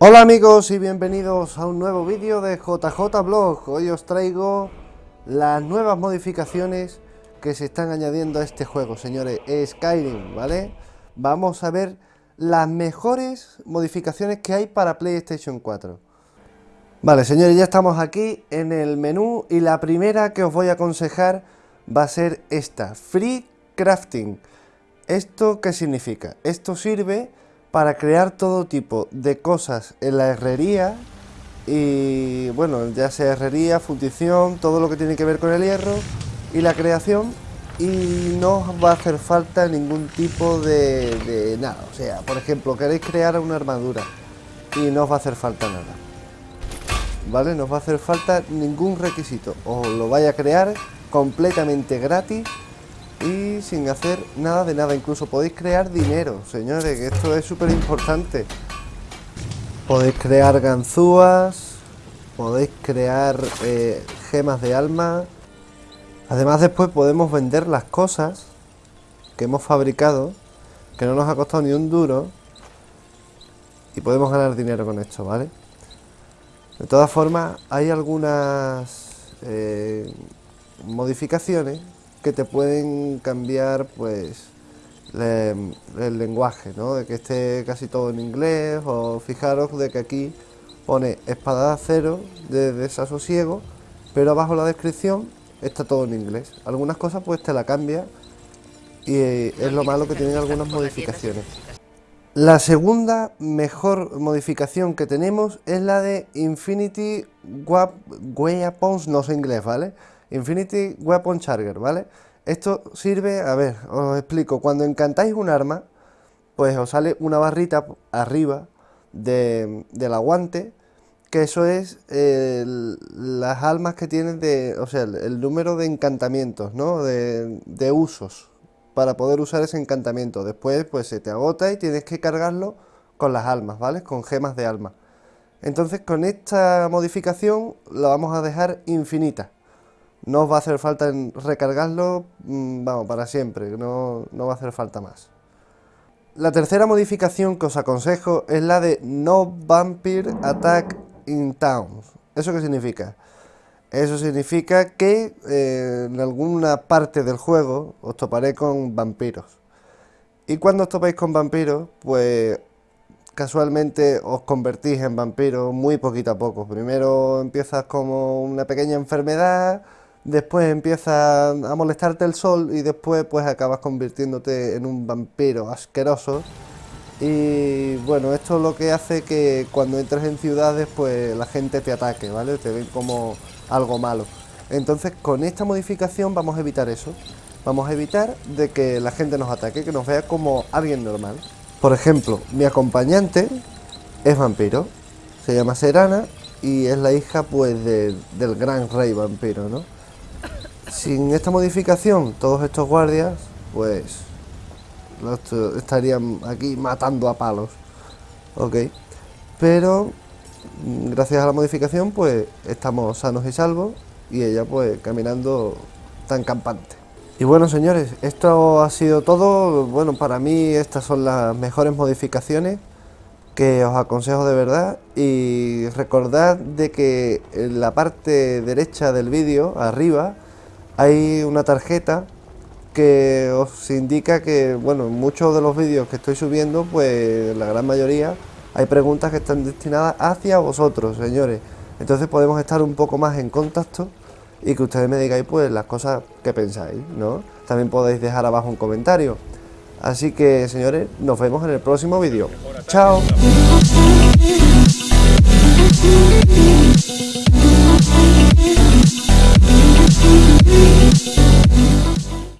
Hola amigos y bienvenidos a un nuevo vídeo de JJ Blog. Hoy os traigo las nuevas modificaciones que se están añadiendo a este juego, señores, Skyrim, ¿vale? Vamos a ver las mejores modificaciones que hay para PlayStation 4. Vale, señores, ya estamos aquí en el menú y la primera que os voy a aconsejar va a ser esta, Free Crafting. ¿Esto qué significa? Esto sirve para crear todo tipo de cosas en la herrería y bueno, ya sea herrería, fundición, todo lo que tiene que ver con el hierro y la creación y no os va a hacer falta ningún tipo de, nada, o sea, por ejemplo, queréis crear una armadura y no os va a hacer falta nada ¿vale? No os va a hacer falta ningún requisito, os lo vaya a crear completamente gratis sin hacer nada de nada. Incluso podéis crear dinero, señores, que esto es súper importante. Podéis crear ganzúas, podéis crear eh, gemas de alma. Además después podemos vender las cosas que hemos fabricado, que no nos ha costado ni un duro. Y podemos ganar dinero con esto, ¿vale? De todas formas, hay algunas eh, modificaciones que te pueden cambiar pues el lenguaje, ¿no? De que esté casi todo en inglés o fijaros de que aquí pone espada de acero de desasosiego, pero abajo la descripción está todo en inglés. Algunas cosas pues te la cambia y es lo malo que tienen algunas modificaciones. La segunda mejor modificación que tenemos es la de Infinity Weapons, no sé inglés, ¿vale? Infinity Weapon Charger, ¿vale? Esto sirve, a ver, os explico, cuando encantáis un arma, pues os sale una barrita arriba de, del aguante, que eso es las almas que tienen de, o sea, el, número de encantamientos, ¿no? De, de, usos, para poder usar ese encantamiento. Después, pues se te agota y tienes que cargarlo con las almas, ¿vale? Con gemas de alma. Entonces, con esta modificación la vamos a dejar infinita no os va a hacer falta recargarlo, mm, vamos, para siempre, no, no va a hacer falta más. La tercera modificación que os aconsejo es la de No Vampire Attack in Towns. ¿Eso qué significa? Eso significa que eh, en alguna parte del juego os toparé con vampiros. Y cuando os topáis con vampiros, pues casualmente os convertís en vampiros muy poquito a poco. Primero empiezas como una pequeña enfermedad, después empieza a molestarte el sol y después pues acabas convirtiéndote en un vampiro asqueroso y bueno, esto es lo que hace que cuando entres en ciudades pues la gente te ataque, ¿vale? Te ven como algo malo. Entonces con esta modificación vamos a evitar eso. Vamos a evitar de que la gente nos ataque, que nos vea como alguien normal. Por ejemplo, mi acompañante es vampiro, se llama Serana y es la hija pues del gran rey vampiro, ¿no? Sin esta modificación, todos estos guardias, pues, estarían aquí matando a palos. Ok. Pero, mm, gracias a la modificación, pues, estamos sanos y salvos. Y ella, pues, caminando tan campante. Y bueno, señores, esto ha sido todo. Bueno, para mí estas son las mejores modificaciones que os aconsejo de verdad y recordad de que en la parte derecha del vídeo, arriba, hay una tarjeta que os indica que, bueno, en muchos de los vídeos que estoy subiendo, pues la gran mayoría hay preguntas que están destinadas hacia vosotros, señores. Entonces podemos estar un poco más en contacto y que ustedes me digáis pues las cosas que pensáis, ¿no? También podéis dejar abajo un comentario. Así que, señores, nos vemos en el próximo vídeo. ¡Chao!